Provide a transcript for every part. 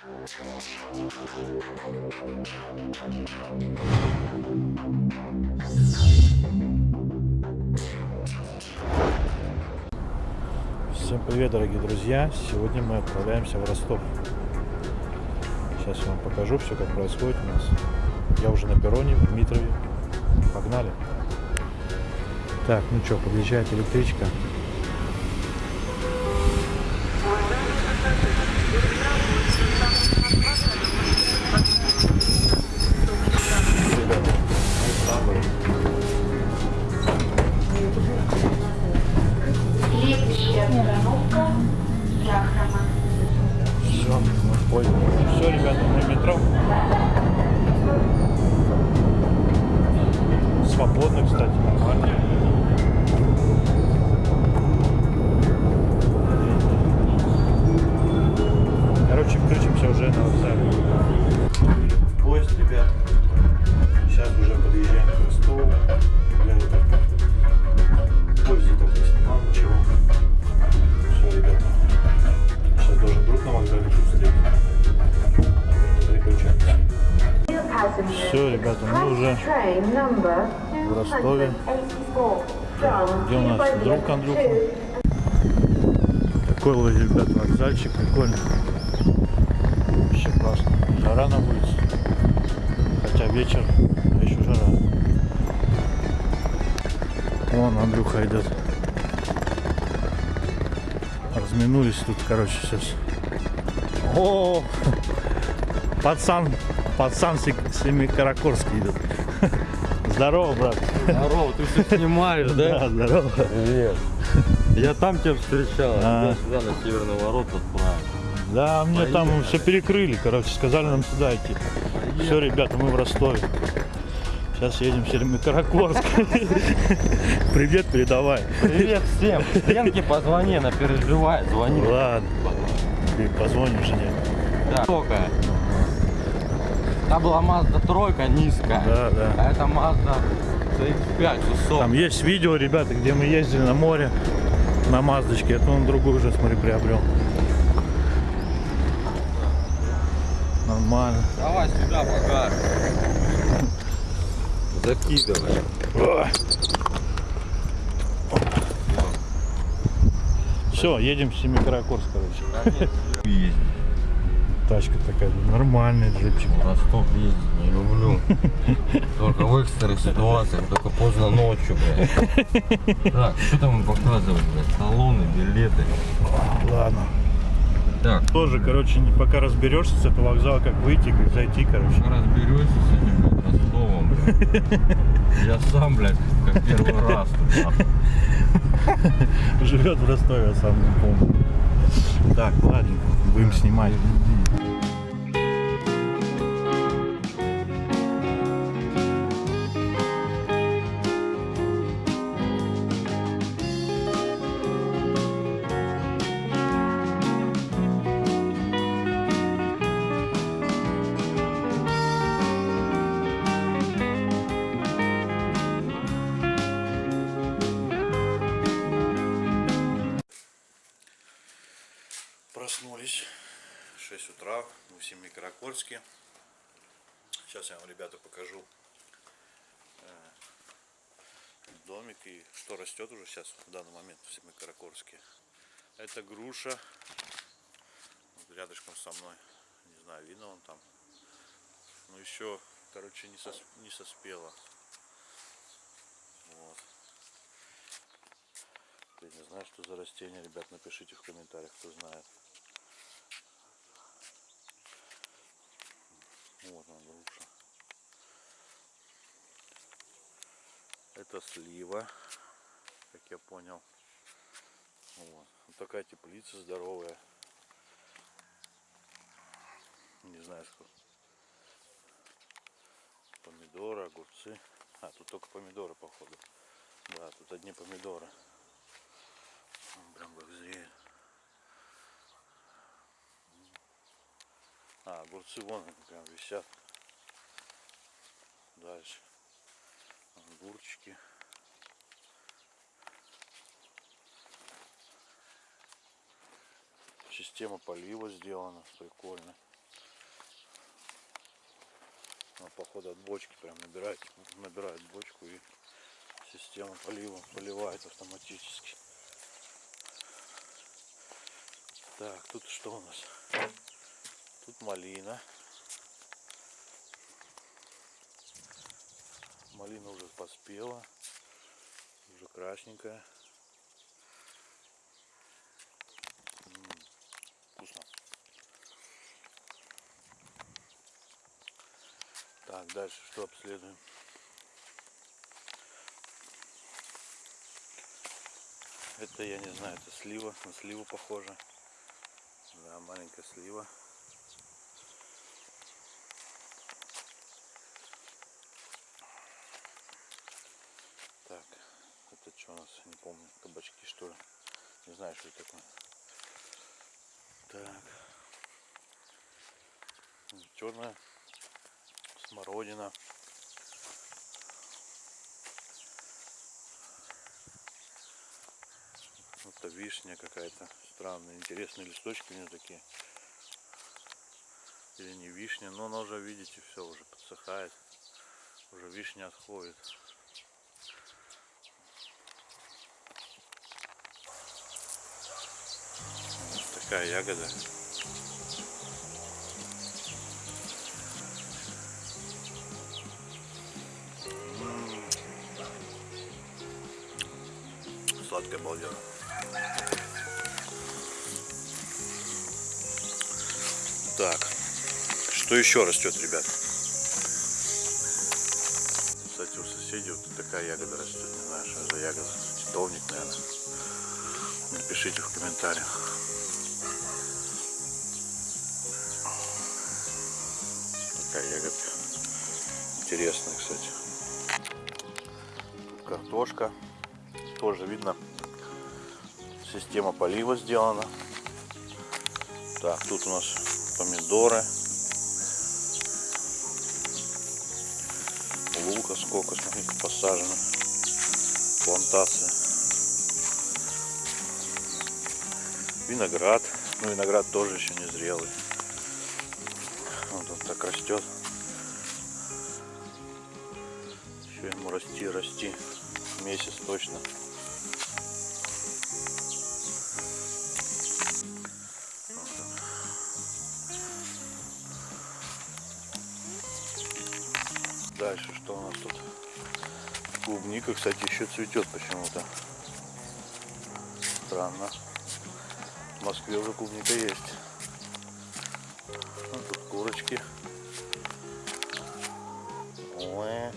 Всем привет, дорогие друзья! Сегодня мы отправляемся в Ростов. Сейчас я вам покажу все, как происходит у нас. Я уже на перроне в Дмитрове. Погнали! Так, ну что, подъезжает электричка. Остановка Сахарова. Все, мы поезде. Все, ребята, в метро. Свободно, кстати, нормально. Короче, включимся уже на вокзале. В Ростове. Где у нас друг Андрюха? Такой вот, ребят, вокзальчик прикольный. Вообще классно. Жара на улице. Хотя вечер, а еще жара. Вон Андрюха идет. Разминулись тут, короче, сейчас. О, пацан, пацан Семикаракорский идет. Здорово, брат. Здорово, ты все снимаешь, Да, да? здорово. Привет. Я там тебя встречал, А. а сюда на северный ворот отправил. Да, мне там Поехали. все перекрыли, короче, сказали нам сюда идти. Все, ребята, мы в Ростове. Сейчас едем в Семикаракорск. Привет, передавай. Привет всем. Ленке позвони, она переживает, звони. Ладно. Ты позвонишь жене. Да. Высокая. Та была Mazda тройка низкая. Да, да. А это Mazda CX-5 высокая. Там есть видео, ребята, где мы ездили на море на Маздочке. Это он другой уже, смотри, приобрел. Нормально. Давай сюда покажем. Закидывай. Все, едем в Семикаракорск, короче. Ездить. Тачка такая, нормальный джипчик. Ростов ездить не люблю. Только в экстренных ситуациях, только поздно ночью, блядь. Так, что там показывать, блядь? Талоны, билеты. Ладно. Так, Тоже, короче, пока разберешься с этого вокзала, как выйти, как зайти, короче. Разберешься с этим блядь, Ростовом, блядь. Я сам, блядь, как первый раз. Живет в Ростове, я сам не помню. Так, ладно, будем снимать. Семикаракорске. Сейчас я вам, ребята, покажу э, домик и что растет уже сейчас в данный момент в Семикаракорске. Это груша. Вот рядышком со мной. Не знаю, видно он там. Ну еще, короче, не, сос- не соспела. Вот. Я не знаю, что за растение, ребят, напишите в комментариях, кто знает. Вот она груша. Это слива, как я понял. Вот. Вот такая теплица здоровая. Не знаю, что. Помидоры, огурцы. А, тут только помидоры, походу. Да, тут одни помидоры. Он прям как зреет. А, огурцы вон они прям висят. Дальше. система полива сделана прикольно. Она, походу от бочки прям набирает набирает бочку и система полива поливает автоматически. Так тут что у нас? Тут малина. Малина уже поспела уже красненькая. Так, дальше что обследуем? Это я не знаю, это слива, на сливу похоже. Да, маленькая слива. Так, это что у нас, не помню, кабачки что ли? Не знаю, что это такое. Так. Черная смородина. Это вишня какая-то странная. Интересные листочки у нее такие. Или не вишня, но она уже, видите, все уже подсыхает. Уже вишня отходит. Вот такая ягода. Сладкая балдеж. Так, что еще растет, ребят? Кстати, у соседей вот такая ягода растет. Не знаю, что за ягода. Титовник, наверное. Напишите в комментариях. Такая ягодка. Интересная, кстати. Тут картошка. Тоже видно, система полива сделана. Так, тут у нас помидоры. Лука сколько, смотрите, посажено. Плантация. Виноград. Ну, виноград тоже еще не зрелый. Вот он так растет. Еще ему расти, расти. Месяц точно. Клубника, кстати, еще цветет почему-то. Странно. В Москве уже клубника есть. Ну, тут курочки. Ой.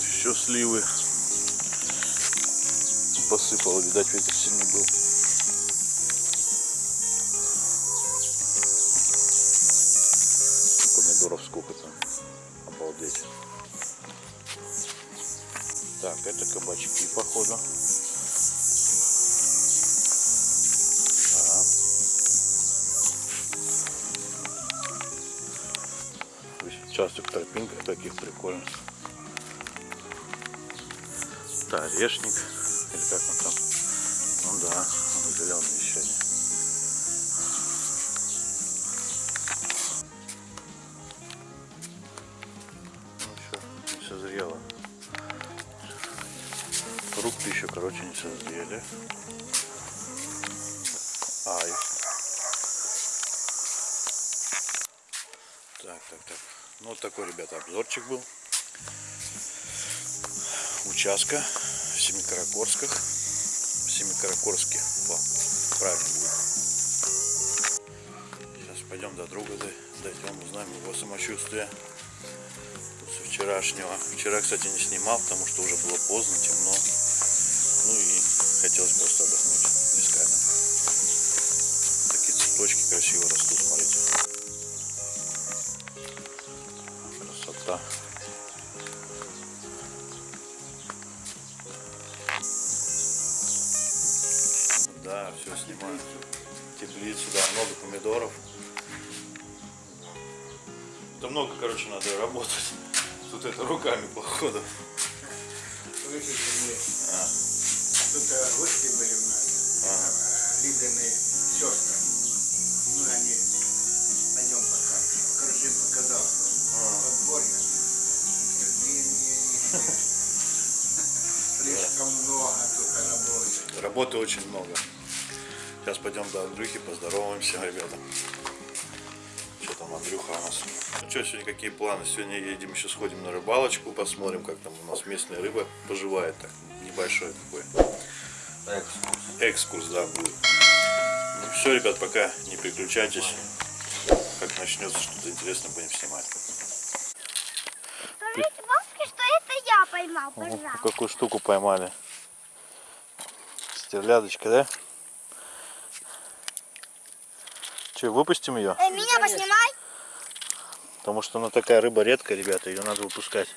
Еще сливы посыпало, видать, ветер сильный был. Помидоров сколько там. Обалдеть. Так, это кабачки, походу. Участок тропинка таких прикольных. Это орешник. Или как он там? Ну да, он зеленый еще. Ну еще не созрело. Фрукты еще, короче, не созрели. Ай. Так, так, так. Ну вот такой, ребята, обзорчик был. Участка Семикаракорсках. Семикаракорске. Во, правильно будет. Сейчас пойдем до друга, дой- дойдем, узнаем его самочувствие. После вчерашнего. Вчера, кстати, не снимал, потому что уже было поздно, темно. Ну и хотелось просто отдохнуть без камеры. Такие цветочки красиво растут, смотрите. Красота. Снимаю. Теплицу, да, много помидоров. Это много, короче, надо работать. Тут это руками, походу. Мы тут э, гости были у нас, э, Лидины сестры. Ну, они, пойдем пока. Короче, показал подворье. Не, не. Слишком много тут работы. Работы очень много. Сейчас пойдем до Андрюхи, поздороваемся, ребята. Что там Андрюха у нас? Ну что, сегодня какие планы? Сегодня едем еще сходим на рыбалочку, посмотрим, как там у нас местная рыба поживает. Так, небольшой такой экскурс, да, будет. Ну все, ребят, пока не переключайтесь. Как начнется что-то интересное, будем снимать. Скажите бабушке, что это я поймал, пожалуйста. какую штуку поймали. Стерлядочка, да? Че, выпустим ее? Э, меня поснимай. Потому что она такая рыба редкая, ребята, ее надо выпускать.